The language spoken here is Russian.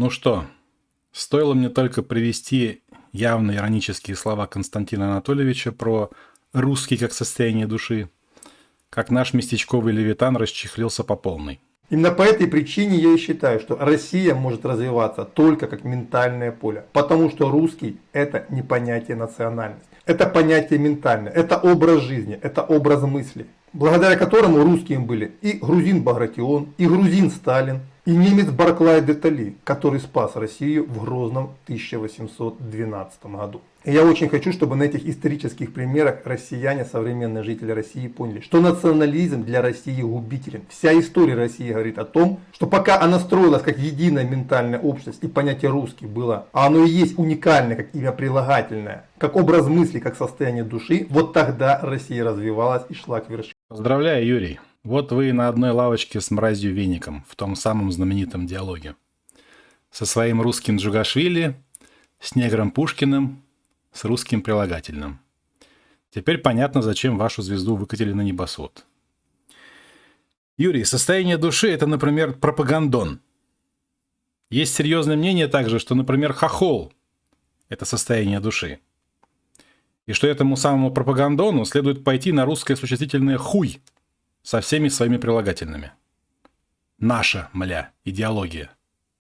Ну что, стоило мне только привести явно иронические слова Константина Анатольевича про «русский как состояние души», как наш местечковый левитан расчехлился по полной. Именно по этой причине я и считаю, что Россия может развиваться только как ментальное поле. Потому что русский это не понятие национальности. Это понятие ментальное, это образ жизни, это образ мысли. Благодаря которому русским были и грузин Багратион, и грузин Сталин, и немец Барклай де Толли, который спас Россию в Грозном 1812 году. И я очень хочу, чтобы на этих исторических примерах россияне, современные жители России поняли, что национализм для России губителен. Вся история России говорит о том, что пока она строилась как единая ментальная общность и понятие русский было, а оно и есть уникальное, как имя прилагательное, как образ мысли, как состояние души, вот тогда Россия развивалась и шла к вершине. Поздравляю, Юрий. Вот вы на одной лавочке с мразью веником в том самом знаменитом диалоге. Со своим русским Джугашвили, с негром Пушкиным с русским прилагательным. Теперь понятно, зачем вашу звезду выкатили на небосвод. Юрий, состояние души – это, например, пропагандон. Есть серьезное мнение также, что, например, хохол – это состояние души. И что этому самому пропагандону следует пойти на русское существительное «хуй» со всеми своими прилагательными. Наша, мля, идеология –